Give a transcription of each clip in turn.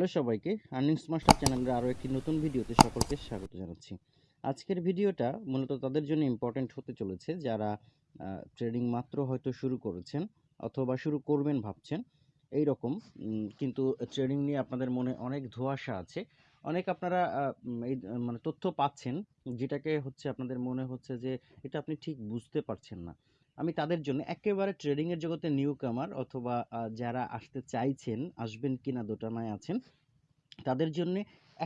Hello সবাইকে earnings master চ্যানেলের আরও একটি নতুন ভিডিওতে সকলকে স্বাগত জানাচ্ছি। আজকের ভিডিওটা মূলত তাদের জন্য ইম্পর্ট্যান্ট হতে চলেছে যারা ট্রেডিং মাত্র হয়তো শুরু করেছেন অথবা শুরু করবেন ভাবছেন এই রকম কিন্তু ট্রেডিং নিয়ে আপনাদের মনে অনেক ধোঁয়াশা আছে। অনেক আপনারা এই মানে তথ্য পাচ্ছেন, যেটাকে হচ্ছে আপনাদের মনে হচ্ছে যে এটা আপনি ঠিক বুঝতে পারছেন না। আমি তাদের জন্য একেবারে ট্রেডিংয়ের জগতে নিউ কামার অথবা যারা আসতে চাইছেন, আসবেন কিনা দোটানায় আছেন, তাদের জন্য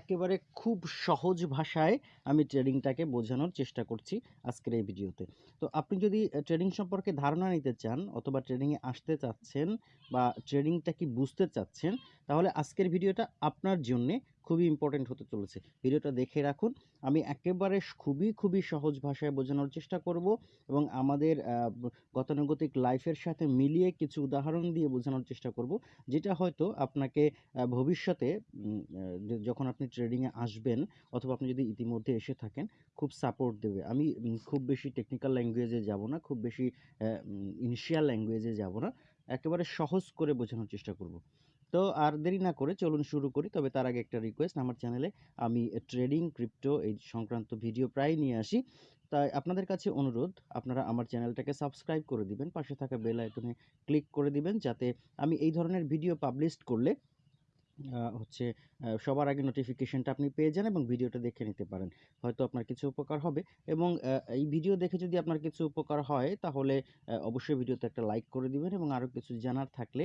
একেবারে খুব সহজ ভাষায় আমি ট্রেডিংটাকে বোঝানোর চেষ্টা করছি আজকের এই ভিডিওতে। তো আপনি যদি ট্রেডিং সম্পর্কে ধারণা নিতে চান অথবা ট্রেডিংয়ে আসতে চাচ্ছেন বা ট্রেডিংটা কি বুঝতে চাচ্ছেন, তাহলে আজকের ভিডিওটা আপনার জন্যে খুবই ইম্পর্টেন্ট হতে চলেছে। ভিডিওটা দেখে রাখুন। আমি একেবারে খুবই খুবই সহজ ভাষায় বোঝানোর চেষ্টা করব এবং আমাদের গতানুগতিক লাইফের সাথে মিলিয়ে কিছু উদাহরণ দিয়ে বোঝানোর চেষ্টা করব, যেটা হয়তো আপনাকে ভবিষ্যতে যখন আপনি ট্রেডিংয়ে আসবেন অথবা আপনি যদি ইতিমধ্যে এসে থাকেন, খুব সাপোর্ট দেবে। আমি খুব বেশি টেকনিক্যাল ল্যাঙ্গুয়েজে যাব না, খুব বেশি ইনিশিয়াল ল্যাঙ্গুয়েজে যাব না। একেবারে সহজ করে বোঝানোর চেষ্টা করব। তো আর দেরি না করে চলুন শুরু করি। তবে তার আগে একটা রিকোয়েস্ট আমার চ্যানেলে আমি ট্রেডিং ক্রিপ্টো এই সংক্রান্ত ভিডিও প্রায় নিয়ে আসি। তাই আপনাদের কাছে অনুরোধ, আপনারা আমার চ্যানেলটাকে সাবস্ক্রাইব করে দিবেন, পাশে থাকা বেল আইকনে ক্লিক করে দিবেন, যাতে আমি এই ধরনের ভিডিও পাবলিশ করলে হচ্ছে সবার আগে নোটিফিকেশনটা আপনি পেয়ে যান এবং ভিডিওটা দেখে নিতে পারেন। হয়তো আপনার কিছু উপকার হবে এবং এই ভিডিও দেখে যদি আপনার কিছু উপকার হয়, তাহলে অবশ্যই ভিডিওতে একটা লাইক করে দিবেন এবং আরও কিছু জানার থাকলে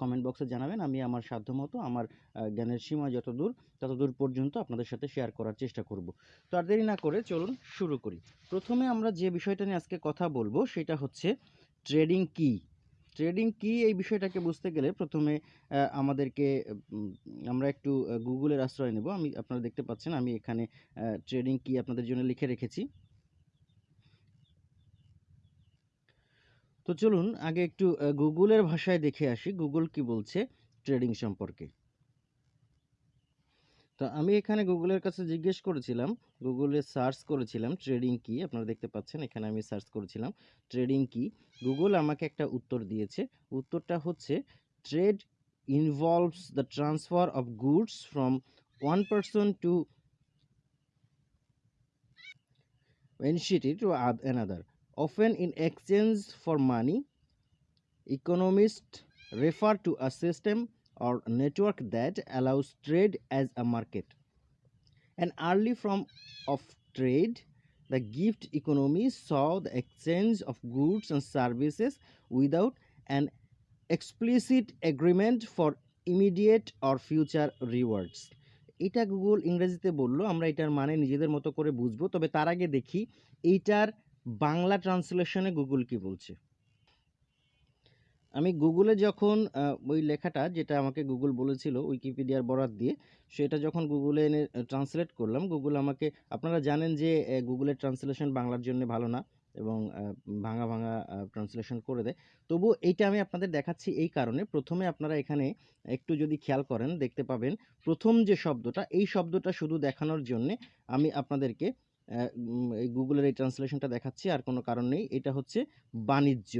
কমেন্ট বক্সে জানাবেন। আমি আমার সাধ্যমতো আমার জ্ঞানের সীমা যতদূর, ততদূর পর্যন্ত আপনাদের সাথে শেয়ার করার চেষ্টা করব। তো আর দেরি না করে চলুন শুরু করি। প্রথমে আমরা যে বিষয়টা নিয়ে আজকে কথা বলব, সেটা হচ্ছে ট্রেডিং কি? ট্রেডিং কি এই বিষয়টাকে বুঝতে গেলে প্রথমে আমাদেরকে আমরা একটু গুগলের আশ্রয় নেব। আমি, আপনারা দেখতে পাচ্ছেন আমি এখানে ট্রেডিং কি আপনাদের জন্য লিখে রেখেছি। তো চলুন আগে একটু গুগলের ভাষায় দেখে আসি। গুগল কি বলছে ট্রেডিং সম্পর্কে। তো আমি এখানে গুগলের কাছে জিজ্ঞেস করেছিলাম গুগলে সার্চ করেছিলাম ট্রেডিং কি, আপনারা দেখতে পাচ্ছেন এখানে আমি সার্চ করেছিলাম ট্রেডিং কি। গুগল আমাকে একটা উত্তর দিয়েছে, উত্তরটা হচ্ছে trade involves the transfer of goods from one person to entity oth- another. Often in exchange for money economists refer to a system or network that allows trade as a market an early form of trade the gift economy saw the exchange of goods and services without an explicit agreement for immediate or future rewards এটা Google ইংরেজিতে বলল আমরা এটার মানে নিজেদের মতো করে বুঝব তবে তার আগে দেখি এইটার বাংলা ট্রান্সলেশনে গুগল কি বলছে আমি গুগলে যখন ওই লেখাটা যেটা আমাকে গুগল বলেছিল, উইকিপিডিয়ার বরাত দিয়ে, সেটা যখন গুগলে এনে ট্রান্সলেট করলাম, গুগল আমাকে, আপনারা জানেন যে গুগলের ট্রান্সলেশন বাংলার জন্য ভালো না এবং ভাঙা ভাঙা ট্রান্সলেশন করে দেয়। তবু এইটা আমি আপনাদের দেখাচ্ছি এই কারণে, প্রথমে আপনারা এখানে একটু যদি খেয়াল করেন, দেখতে পাবেন প্রথম যে শব্দটা, এই শব্দটা শুধু দেখানোর জন্যে আমি আপনাদেরকে এই গুগলের এই ট্রান্সলেশনটা দেখাচ্ছি, আর কোনো কারণ নেই। এটা হচ্ছে বাণিজ্য।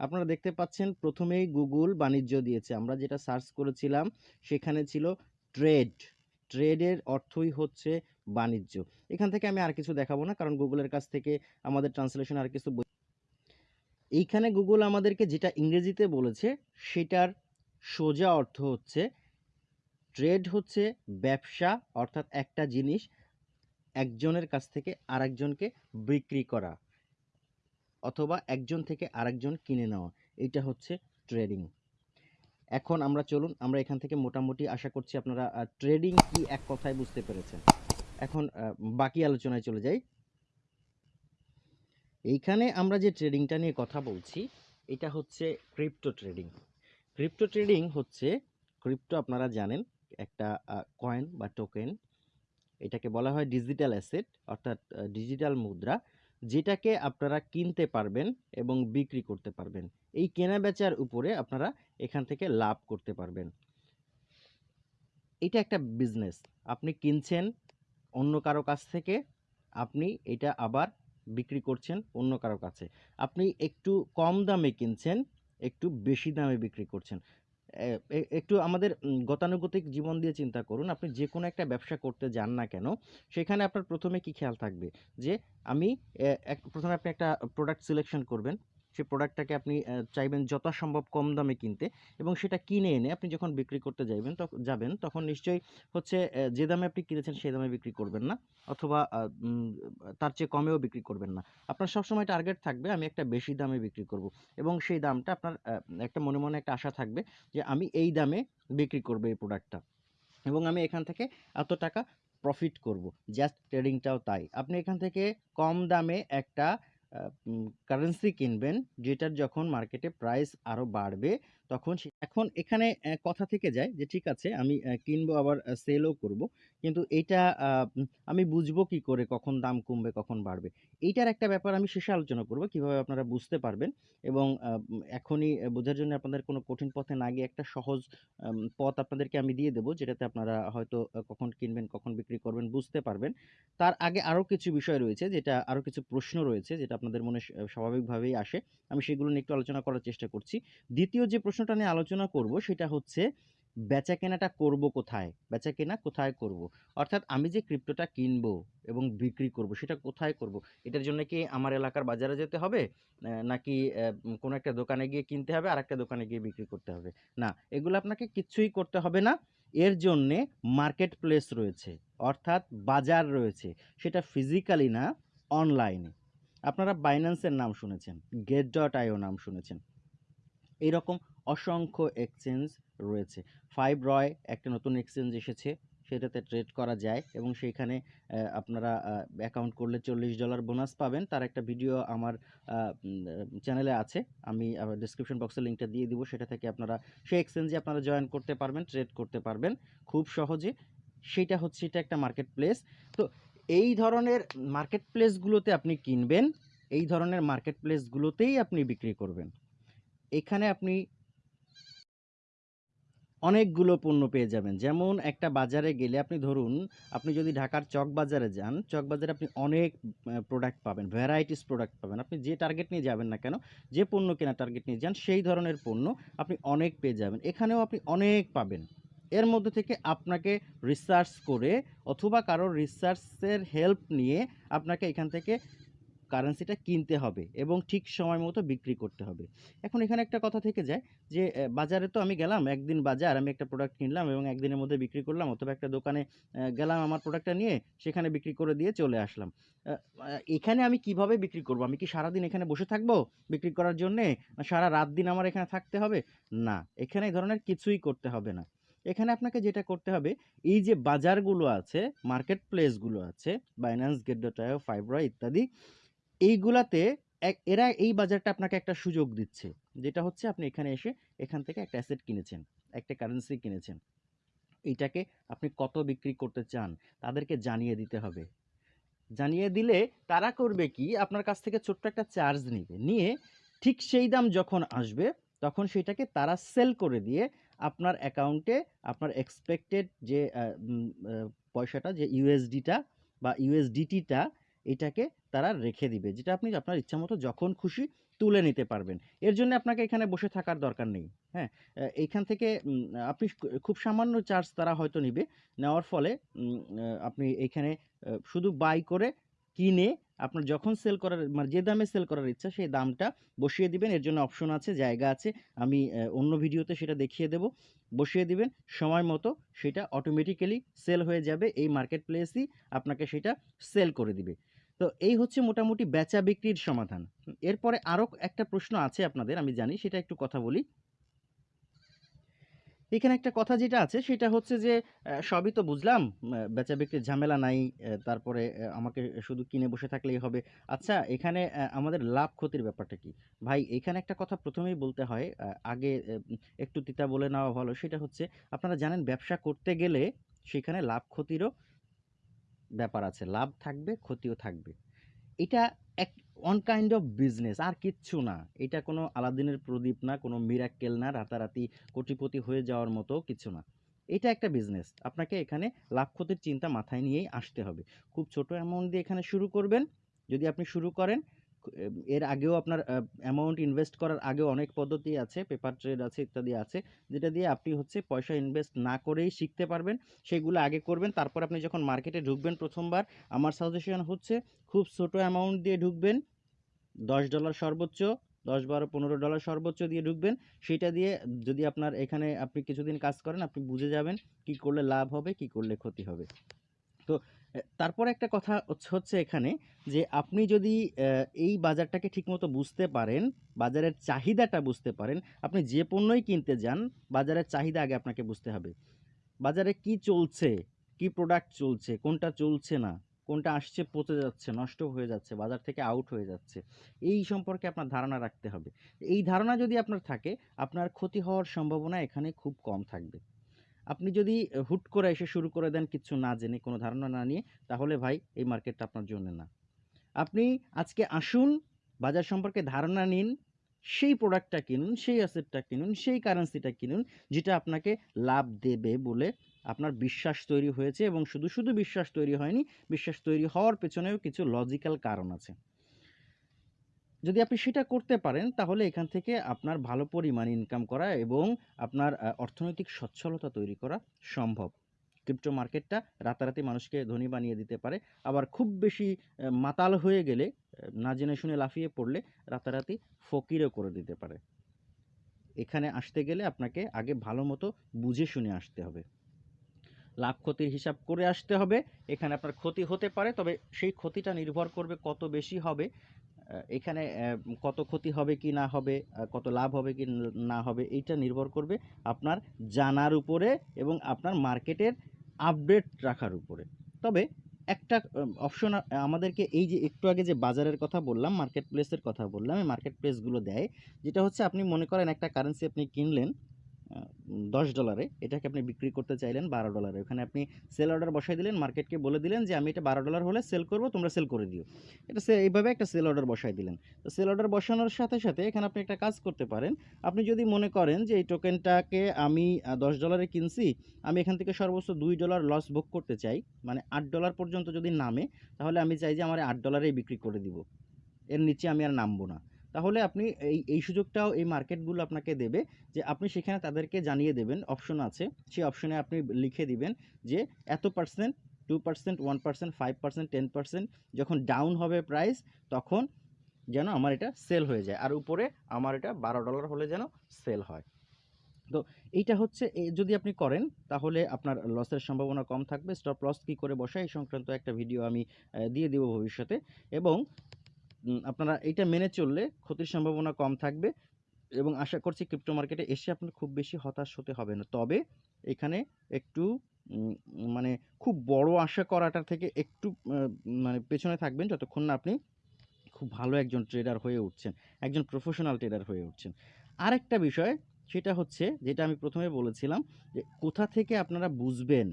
আপনারা দেখতে পাচ্ছেন প্রথমেই গুগল বাণিজ্য দিয়েছে। আমরা যেটা সার্চ করেছিলাম, সেখানে ছিল ট্রেড। ট্রেডের অর্থই হচ্ছে বাণিজ্য। এখান থেকে আমি আর কিছু দেখাবো না, কারণ গুগলের কাছ থেকে আমাদের ট্রান্সলেশন আর কিছু এইখানে গুগল আমাদেরকে যেটা ইংরেজিতে বলেছে, সেটার সোজা অর্থ হচ্ছে ট্রেড হচ্ছে ব্যবসা, অর্থাৎ একটা জিনিস একজনের কাছ থেকে আরেকজনকে বিক্রি করা। অথবা একজন থেকে আরেকজন কিনে নেওয়া। এটা হচ্ছে ট্রেডিং এখন আমরা চলুন, আমরা এখান থেকে মোটামুটি আশা করছি আপনারা ট্রেডিং কি এক কথায় বুঝতে পেরেছেন। এখন বাকি আলোচনায় চলে যাই। এইখানে আমরা যে ট্রেডিংটা নিয়ে কথা বলছি, এটা হচ্ছে ক্রিপ্টো ট্রেডিং ক্রিপ্টো ট্রেডিং হচ্ছে ক্রিপ্টো আপনারা জানেন, একটা কয়েন বা টোকেন এটাকে বলা হয় ডিজিটাল অ্যাসেট অর্থাৎ ডিজিটাল মুদ্রা। যেটাকে আপনারা কিনতে পারবেন এবং বিক্রি করতে পারবেন। এই কেনা বেচার উপরে আপনারা এখান থেকে লাভ করতে পারবেন। এটা একটা বিজনেস আপনি কিনছেন অন্য কারও কাছ থেকে, আপনি এটা আবার বিক্রি করছেন অন্য কারও কাছে। আপনি একটু কম দামে কিনছেন, একটু বেশি দামে বিক্রি করছেন। একটু আমাদের গতানুগতিক জীবন দিয়ে চিন্তা করুন। আপনি যে কোনো একটা ব্যবসা করতে যান না কেন, সেখানে আপনার প্রথমে কি খেয়াল থাকবে? যে আমি প্রথমে আপনি একটা প্রোডাক্ট সিলেকশন করবেন। সেই প্রোডাক্টটাকে আপনি চাইবেন যথাসম্ভব কম দামে কিনতে এবং সেটা কিনে এনে আপনি যখন বিক্রি করতে যাইবেন তখন যাবেন, তখন নিশ্চয়ই হচ্ছে যে দামে আপনি কিনেছেন সেই দামে বিক্রি করবেন না অথবা তার চেয়ে কমেও বিক্রি করবেন না। আপনার সবসময় টার্গেট থাকবে, আমি একটা বেশি দামে বিক্রি করব এবং সেই দামটা আপনার একটা মনে মনে একটা আশা থাকবে যে আমি এই দামে বিক্রি করব এই প্রোডাক্টটা এবং আমি এখান থেকে এত টাকা প্রফিট করব। জাস্ট ট্রেডিংটাও তাই। আপনি এখান থেকে কম দামে একটা কারেন্সি কিনবেন, যেটার যখন মার্কেটে প্রাইস আরও বাড়বে, তখন এখন এখানে কথা থেকে যায় যে ঠিক আছে, আমি কিনবো, আবার সেলও করব, কিন্তু এটা আমি বুঝব কি করে, কখন দাম কমবে, কখন বাড়বে। এইটার একটা ব্যাপার আমি শেষে আলোচনা করব, কীভাবে আপনারা বুঝতে পারবেন এবং এখনই বোঝার জন্য আপনাদের কোনো কঠিন পথে না গিয়ে একটা সহজ পথ আপনাদেরকে আমি দিয়ে দেবো, যেটাতে আপনারা হয়তো কখন কিনবেন, কখন বিক্রি করবেন, বুঝতে পারবেন। তার আগে আরও কিছু বিষয় রয়েছে, যেটা আরও কিছু প্রশ্ন রয়েছে, যেটা আপনাদের মনে স্বাভাবিকভাবেই আসে। আমি সেগুলো নিয়ে একটু আলোচনা করার চেষ্টা করছি। দ্বিতীয় যে প্রশ্নটা নিয়ে আলোচনা করব সেটা হচ্ছে বেচা কেনাটা করব কোথায়? বেচা কেনা কোথায় করব? অর্থাৎ আমি যে ক্রিপ্টোটা কিনবো এবং বিক্রি করব সেটা কোথায় করব? এটার জন্য কি আমার এলাকার বাজারে যেতে হবে? নাকি কোনো একটা দোকানে গিয়ে কিনতে হবে আর একটা দোকানে গিয়ে বিক্রি করতে হবে? না, এগুলো আপনাকে কিচ্ছুই করতে হবে না। এর জন্যে মার্কেট প্লেস রয়েছে, অর্থাৎ বাজার রয়েছে। সেটা ফিজিক্যালি না, অনলাইনে। আপনারা বাইন্যান্সের নাম শুনেছেন গেট ডট আইও নাম শুনেছেন। এইরকম অসংখ্য এক্সচেঞ্জ রয়েছে। ফাইভ রয় একটা নতুন এক্সচেঞ্জ এসেছে, সেটাতে ট্রেড করা যায় এবং সেইখানে আপনারা অ্যাকাউন্ট করলে চল্লিশ ডলার বোনাস পাবেন। তার একটা ভিডিও আমার চ্যানেলে আছে। আমি ডিসক্রিপশন বক্সে লিঙ্কটা দিয়ে দিব। সেটা থেকে আপনারা সেই এক্সচেঞ্জে আপনারা জয়েন করতে পারবেন ট্রেড করতে পারবেন। খুব সহজে। সেটা হচ্ছে, এটা একটা মার্কেট প্লেস তো এই ধরনের মার্কেট প্লেসগুলোতে আপনি কিনবেন, এই ধরনের মার্কেট প্লেসগুলোতেই আপনি বিক্রি করবেন। এখানে আপনি অনেকগুলো পণ্য পেয়ে যাবেন। যেমন একটা বাজারে গেলে আপনি ধরুন, আপনি যদি ঢাকার চক বাজারে যান, চক বাজারে আপনি অনেক প্রোডাক্ট পাবেন ভ্যারাইটিস প্রোডাক্ট পাবেন। আপনি যে টার্গেট নিয়ে যাবেন না কেন, যে পণ্য কেনা টার্গেট নিয়ে যান, সেই ধরনের পণ্য আপনি অনেক পেয়ে যাবেন। এখানেও আপনি অনেক পাবেন। এর মধ্যে থেকে আপনাকে রিসার্চ করে অথবা কারোর রিসার্চের হেল্প নিয়ে আপনাকে এখান থেকে কারেন্সিটা কিনতে হবে এবং ঠিক সময় মতো বিক্রি করতে হবে। এখন এখানে একটা কথা থেকে যায় যে বাজারে তো আমি গেলাম, একদিন বাজার, আমি একটা প্রোডাক্ট কিনলাম এবং একদিনের মধ্যে বিক্রি করলাম অথবা একটা দোকানে গেলাম আমার প্রোডাক্টটা নিয়ে, সেখানে বিক্রি করে দিয়ে চলে আসলাম। এখানে আমি কীভাবে বিক্রি করব? আমি কি সারাদিন এখানে বসে থাকব বিক্রি করার জন্যে? সারা রাত দিন আমার এখানে থাকতে হবে? না, এখানে এই ধরনের কিছুই করতে হবে না। এখানে আপনাকে যেটা করতে হবে, এই যে বাজারগুলো আছে মার্কেট প্লেসগুলো আছে বাইন্যান্স আইও ফাইবরা ইত্যাদি, এইগুলাতে এক এরা এই বাজারটা আপনাকে একটা সুযোগ দিচ্ছে। যেটা হচ্ছে আপনি এখানে এসে এখান থেকে একটা অ্যাসেট কিনেছেন, একটা কারেন্সি কিনেছেন। এইটাকে আপনি কত বিক্রি করতে চান, তাদেরকে জানিয়ে দিতে হবে। জানিয়ে দিলে তারা করবে কি, আপনার কাছ থেকে ছোট্ট একটা চার্জ নিবে। নিয়ে ঠিক সেই দাম যখন আসবে, তখন সেটাকে তারা সেল করে দিয়ে আপনার অ্যাকাউন্টে আপনার এক্সপেক্টেড যে পয়সাটা, যে ইউএসডিটা বা ইউএসডিটিটা এটাকে তারা রেখে দিবে। যেটা আপনি আপনার ইচ্ছা মতো যখন খুশি তুলে নিতে পারবেন। এর জন্য আপনাকে এখানে বসে থাকার দরকার নেই। হ্যাঁ এইখান থেকে আপনি খুব সামান্য চার্জ তারা হয়তো নিবে। নেওয়ার ফলে আপনি এইখানে শুধু বাই করে কিনে আপনার যখন সেল করার মানে যে দামে সেল করার ইচ্ছা, সেই দামটা বসিয়ে দিবেন। এর জন্য অপশন আছে, জায়গা আছে। আমি অন্য ভিডিওতে সেটা দেখিয়ে দেব। বসিয়ে দিবেন, সময় মতো সেটা অটোমেটিক্যালি সেল হয়ে যাবে। এই মার্কেট প্লেসই আপনাকে সেটা সেল করে দিবে। তো এই হচ্ছে মোটামুটি বেচা বিক্রির সমাধান। এরপরে আরও একটা প্রশ্ন আছে আপনাদের, আমি জানি, সেটা একটু কথা বলি। এখানে একটা কথা যেটা আছে, সেটা হচ্ছে যে সবই তো বুঝলাম বেচা বিক্রির ঝামেলা নাই তারপরে আমাকে শুধু কিনে বসে থাকলেই হবে। আচ্ছা এখানে আমাদের লাভ ক্ষতির ব্যাপারটা কি? ভাই, এখানে একটা কথা প্রথমেই বলতে হয় আগে একটু তিতা বলে নেওয়া ভালো, সেটা হচ্ছে, আপনারা জানেন ব্যবসা করতে গেলে সেখানে লাভ ক্ষতিরও ব্যাপার আছে, লাভ থাকবে, ক্ষতিও থাকবে। এটা ওয়ান কাইন্ড অফ বিজনেস আর কিচ্ছু না। এটা কোনো আলাদিনের প্রদীপ না, কোনো মিরাক্কেল না, রাতারাতি কোটিপতি হয়ে যাওয়ার মতো কিছু না। এটা একটা বিজনেস আপনাকে এখানে লাভ ক্ষতির চিন্তা মাথায় নিয়েই আসতে হবে। খুব ছোট অ্যামাউন্ট দিয়ে এখানে শুরু করবেন। যদি আপনি শুরু করেন এর আগেও আপনার অ্যামাউন্ট ইনভেস্ট করার আগেও অনেক পদ্ধতি আছে পেপার ট্রেড আছে ইত্যাদি আছে, যেটা দিয়ে আপনি হচ্ছে পয়সা ইনভেস্ট না করেই শিখতে পারবেন, সেগুলো আগে করবেন, তারপর আপনি যখন মার্কেটে ঢুকবেন প্রথমবার, আমার সাজেশন হচ্ছে খুব ছোট অ্যামাউন্ট দিয়ে ঢুকবেন, দশ ডলার সর্বোচ্চ, দশ বারো পনেরো ডলার সর্বোচ্চ দিয়ে ঢুকবেন, সেটা দিয়ে যদি আপনার এখানে আপনি কিছুদিন কাজ করেন, আপনি বুঝে যাবেন কি করলে লাভ হবে, কি করলে ক্ষতি হবে। তো তারপর একটা কথা হচ্ছে- এখানে যে আপনি যদি এই বাজারটাকে ঠিকমতো বুঝতে পারেন, বাজারের চাহিদাটা বুঝতে পারেন, আপনি যে পণ্যই কিনতে যান, বাজারের চাহিদা আগে আপনাকে বুঝতে হবে। বাজারে কি চলছে, কি প্রোডাক্ট চলছে, কোনটা চলছে না, কোনটা আসছে, পচে যাচ্ছে, নষ্ট হয়ে যাচ্ছে, বাজার থেকে আউট হয়ে যাচ্ছে, এই সম্পর্কে আপনার ধারণা রাখতে হবে। এই ধারণা যদি আপনার থাকে, আপনার ক্ষতি হওয়ার সম্ভাবনা এখানে খুব কম থাকবে। আপনি যদি হুট করে এসে শুরু করে দেন কিছু না জেনে, কোনো ধারণা না নিয়ে, তাহলে ভাই এই মার্কেটটা আপনার জন্য না। আপনি আজকে আসুন, বাজার সম্পর্কে ধারণা নিন, সেই প্রোডাক্টটা কিনুন, সেই অ্যাসেটটা কিনুন, সেই কারেন্সিটা কিনুন, যেটা আপনাকে লাভ দেবে বলে আপনার বিশ্বাস তৈরি হয়েছে এবং শুধু শুধু বিশ্বাস তৈরি হয়নি, বিশ্বাস তৈরি হওয়ার পেছনেও কিছু লজিক্যাল কারণ আছে। যদি আপনি সেটা করতে পারেন, তাহলে এখান থেকে আপনার ভালো পরিমাণ ইনকাম করা এবং আপনার অর্থনৈতিক সচ্ছলতা তৈরি করা সম্ভব। ক্রিপ্টো মার্কেটটা রাতারাতি মানুষকে ধনী বানিয়ে দিতে পারে। আবার খুব বেশি মাতাল হয়ে গেলে না জেনে শুনে লাফিয়ে পড়লে রাতারাতি ফকিরও করে দিতে পারে। এখানে আসতে গেলে আপনাকে আগে ভালো মতো বুঝে শুনে আসতে হবে। লাভ ক্ষতির হিসাব করে আসতে হবে। এখানে আপনার ক্ষতি হতে পারে, তবে সেই ক্ষতিটা নির্ভর করবে কত বেশি হবে। এখানে কত ক্ষতি হবে কি না হবে কত লাভ হবে কি ন- হবে, এইটা নির্ভর করবে আপনার জানার উপরে এবং আপনার মার্কেটের আপডেট রাখার উপরে। তবে একটা অপশন আমাদেরকে এই যে একটু আগে যে বাজারের কথা বললাম মার্কেট প্লেসের কথা বললাম, এই মার্কেট প্লেসগুলো দেয়, যেটা হচ্ছে আপনি মনে করেন একটা কারেন্সি আপনি কিনলেন দশ ডলারে এটাকে আপনি বিক্রি করতে চাইলেন বারো ডলারে ওখানে আপনি সেল অর্ডার বসাই দিলেন মার্কেটকে বলে দিলেন যে, আমি এটা বারো ডলার হলে সেল করব, তোমরা সেল করে দিও। এটা সে, এইভাবে একটা সেল অর্ডার বসাই দিলেন। তো সেল অর্ডার বসানোর সাথে সাথে এখানে আপনি একটা কাজ করতে পারেন। আপনি যদি মনে করেন যে, এই টোকেনটাকে আমি দশ ডলারে কিনছি, আমি এখান থেকে সর্বোচ্চ দুই ডলার লস ভোগ করতে চাই মানে আট ডলার পর্যন্ত যদি নামে, তাহলে আমি চাই যে, আমার আট ডলারেই বিক্রি করে দিব। এর নিচে আমি আর নামবো না। তাহলে আপনি এই এই সুযোগটাও এই মার্কেটগুলো আপনাকে দেবে যে আপনি সেখানে তাদেরকে জানিয়ে দেবেন, অপশন আছে। সেই অপশনে আপনি লিখে দিবেন যে এত percent two percent one percent five percent ten percent যখন ডাউন হবে প্রাইস তখন যেন আমার এটা সেল হয়ে যায়। আর উপরে আমার এটা বারো ডলার হলে যেন সেল হয়। তো এইটা হচ্ছে যদি আপনি করেন, তাহলে আপনার লসের সম্ভাবনা কম থাকবে। স্টপ লস কী করে বসায়, এই সংক্রান্ত একটা ভিডিও আমি দিয়ে দেবো ভবিষ্যতে। এবং আপনারা এইটা মেনে চললে ক্ষতির সম্ভাবনা কম থাকবে এবং আশা করছি ক্রিপ্টো মার্কেটে এসে আপনার খুব বেশি হতাশ হতে হবে না। তবে এখানে একটু মানে খুব বড় আশা করাটার থেকে একটু মানে পেছনে থাকবেন যতক্ষণ না আপনি খুব ভালো একজন ট্রেডার হয়ে উঠছেন, একজন প্রফেশনাল ট্রেডার হয়ে উঠছেন। আরেকটা বিষয়, সেটা হচ্ছে, যেটা আমি প্রথমে বলেছিলাম যে কোথা থেকে আপনারা বুঝবেন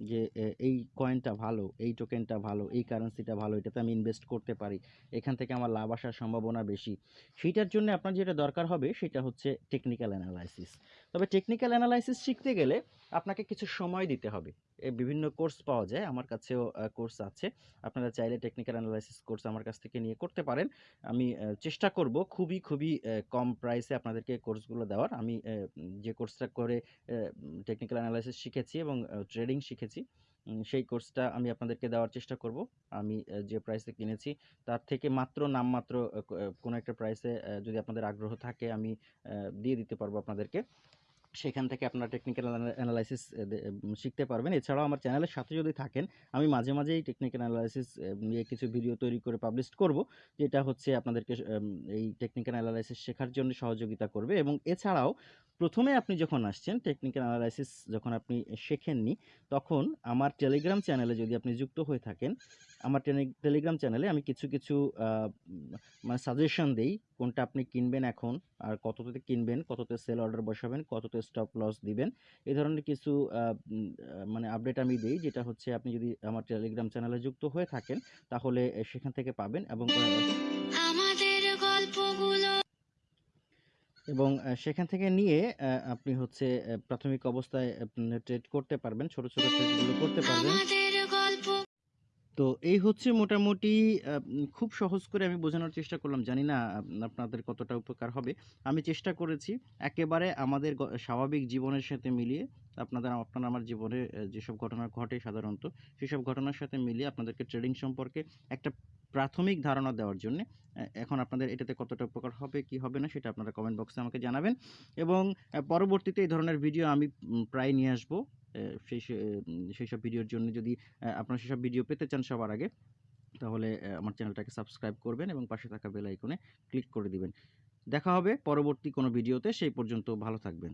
যে এই কয়েনটা ভালো, এই টোকেনটা ভালো, এই কারেন্সিটা ভালো, এটাতে আমি ইনভেস্ট করতে পারি, এখান থেকে আমার লাভ আসার সম্ভাবনা বেশি। সেইটার জন্য আপনার যেটা দরকার হবে, সেটা হচ্ছে টেকনিক্যাল অ্যানালাইসিস তবে টেকনিক্যাল অ্যানালাইসিস শিখতে গেলে আপনাকে কিছু সময় দিতে হবে। বিভিন্ন কোর্স পাওয়া যায়। আমার কাছেও কোর্স আছে। আপনারা চাইলে টেকনিক্যাল অ্যানালাইসিস কোর্স আমার কাছ থেকে নিয়ে করতে পারেন। আমি চেষ্টা করব খুবই খুবই কম প্রাইসে আপনাদেরকে কোর্সগুলো দেওয়ার। আমি যে কোর্সটা করে টেকনিক্যাল অ্যানালাইসিস শিখেছি এবং ট্রেডিং শিখেছি সেই কোর্সটা আমি আপনাদেরকে দেওয়ার চেষ্টা করব। আমি যে প্রাইসে কিনেছি, তার থেকে মাত্র, নামমাত্র কোনো একটা প্রাইসে যদি আপনাদের আগ্রহ থাকে, আমি দিয়ে দিতে পারব আপনাদেরকে। সেখান থেকে আপনারা টেকনিক্যাল অ্যানালাইসিস শিখতে পারবেন। এছাড়াও আমার চ্যানেলের সাথে যদি থাকেন, আমি মাঝে মাঝেই টেকনিক্যাল অ্যানালাইসিস নিয়ে কিছু ভিডিও তৈরি করে পাবলিশ করব, যেটা হচ্ছে আপনাদেরকে এই টেকনিক্যাল অ্যানালাইসিস শেখার জন্য সহযোগিতা করবে। এবং এছাড়াও প্রথমে আপনি যখন আসছেন টেকনিক্যাল অ্যানালাইসিস যখন আপনি শেখেননি, তখন আমার টেলিগ্রাম চ্যানেলে যদি আপনি যুক্ত হয়ে থাকেন, আমার টেলিগ্রাম চ্যানেলে আমি কিছু কিছু মানে সাজেশন দেই, কোনটা আপনি কিনবেন এখন, আর কততে কিনবেন, কততে সেল অর্ডার বসাবেন, কততে স্টপ লস দিবেন, এই ধরনের কিছু মানে আপডেট আমি দিই, যেটা হচ্ছে আপনি যদি আমার টেলিগ্রাম চ্যানেলে যুক্ত হয়ে থাকেন, তাহলে সেখান থেকে পাবেন এবং এবং সেখান থেকে নিয়ে আপনি হচ্ছে প্রাথমিক অবস্থায় ট্রেড করতে পারবেন ছোট ছোট ট্রেডগুলো করতে পারবেন তো এই হচ্ছে মোটামুটি খুব সহজ করে আমি বোঝানোর চেষ্টা করলাম। জানি না আপনাদের কতটা উপকার হবে। আমি চেষ্টা করেছি একেবারে আমাদের স্বাভাবিক জীবনের সাথে মিলিয়ে আপনাদের আপনার আমার জীবনে যেসব ঘটনা ঘটে সাধারণত, সেসব ঘটনার সাথে মিলিয়ে আপনাদেরকে ট্রেডিং সম্পর্কে একটা প্রাথমিক ধারণা দেওয়ার জন্যে এখন আপনাদের এটাতে কতটা উপকার হবে কি হবে না সেটা আপনারা কমেন্ট বক্সে আমাকে জানাবেন এবং পরবর্তীতে এই ধরনের ভিডিও আমি প্রায় নিয়ে আসব। সেই সে উম সেইসব ভিডিওর জন্য যদি আপনারা সেসব ভিডিও পেতে চান সবার আগে, তাহলে আমার চ্যানেলটাকে সাবস্ক্রাইব করবেন এবং পাশে থাকা বেল আইকনে ক্লিক করে দিবেন। দেখা হবে পরবর্তী কোনো ভিডিওতে। সেই পর্যন্ত ভালো থাকবেন।